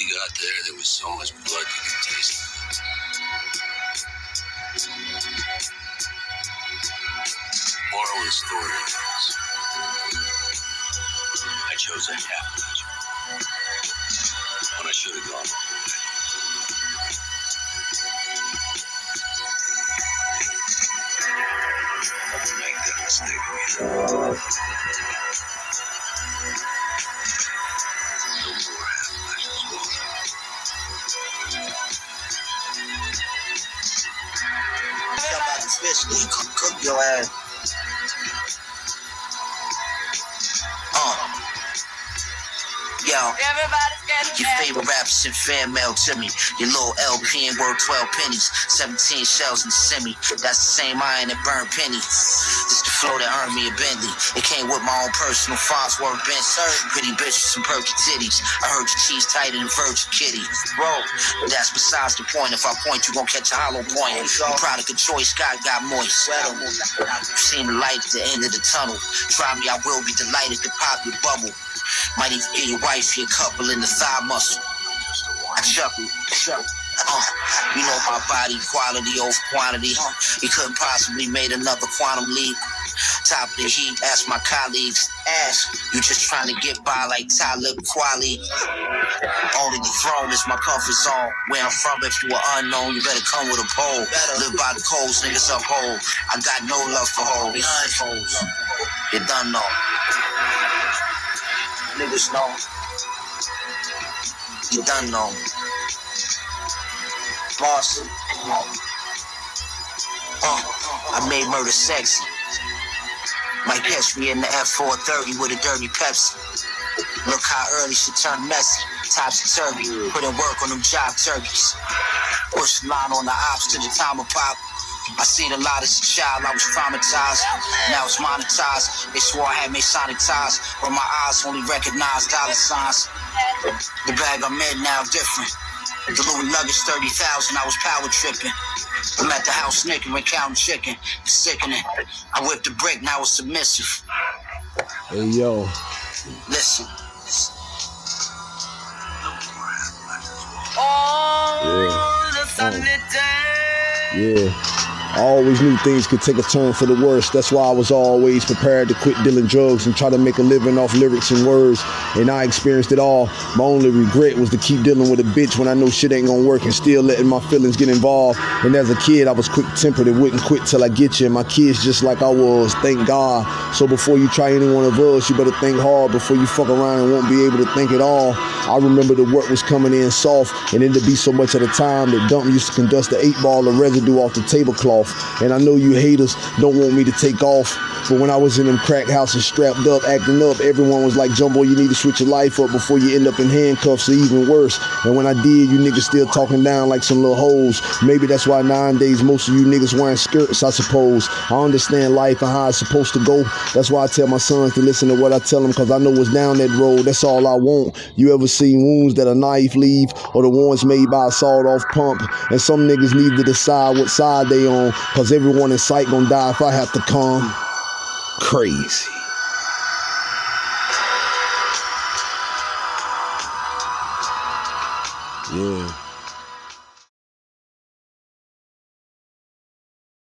we got there, there was so much blood you could taste. Moral of the story is I chose a half measure when I should have gone the way. Make that mistake again. Especially cook, cook your ass. Yo. Everybody's getting Your favorite rappers send fan mail to me. Your little LP and worth 12 pennies. 17 shells in the semi. That's the same iron that burned penny. This the flow that earned me a Bentley. It came with my own personal Farnsworth Benz. Pretty bitch with some perky titties. I heard your cheese tighter than Virgin Kitty. Bro, but that's besides the point. If I point, you gon' catch a hollow point. The product of choice, God got moist. You Seen the light at the end of the tunnel. Try me, I will be delighted to pop your bubble. Might even get your wife your couple in the thigh muscle. I chuckle, chuckle. Uh, you know my body, quality over quantity. You couldn't possibly made another quantum leap. Top of the heap, ask my colleagues. Ask, you just trying to get by like Talib Kweli. Only the throne is my comfort zone. Where I'm from, if you are unknown, you better come with a pole. Live by the codes, niggas uphold. I got no love for hoes. Hoes. You done know. Niggas know. You done know. Boss. Uh, I made murder sexy. Might catch me in the F430 with a dirty Pepsi. Look how early she turned messy. Topsy turvy. Put in work on them job turkeys. Push line on the ops to the time of pop. I seen a lot as a child, I was traumatized. Now it's monetized. They swore I had Masonic sanitized, but my eyes only recognize dollar signs. The bag I'm in now different. The Louis luggage 30,000, I was power tripping. I'm at the house snickering, counting chicken. It's sickening. I whipped the brick, now it's submissive. Hey yo, Listen, Oh, the sunny day. yeah. I always knew things could take a turn for the worse. That's why I was always prepared to quit dealing drugs and try to make a living off lyrics and words. And I experienced it all. My only regret was to keep dealing with a bitch when I know shit ain't gonna work and still letting my feelings get involved. And as a kid, I was quick tempered and wouldn't quit till I get you. And my kids just like I was, thank God. So before you try any one of us, you better think hard before you fuck around and won't be able to think at all. I remember the work was coming in soft and it'd be so much at a time that Dump used to conduct the eight ball of residue off the tablecloth. And I know you haters don't want me to take off. But when I was in them crack houses strapped up, acting up, everyone was like, Jumbo, you need to switch your life up before you end up in handcuffs or even worse. And when I did, you niggas still talking down like some little hoes. Maybe that's why nowadays most of you niggas wearing skirts, I suppose. I understand life and how it's supposed to go. That's why I tell my sons to listen to what I tell them because I know what's down that road. That's all I want. You ever seen wounds that a knife leave or the ones made by a sawed off pump? And some niggas need to decide what side they on because everyone in sight gonna die if I have to come. Crazy. Yeah.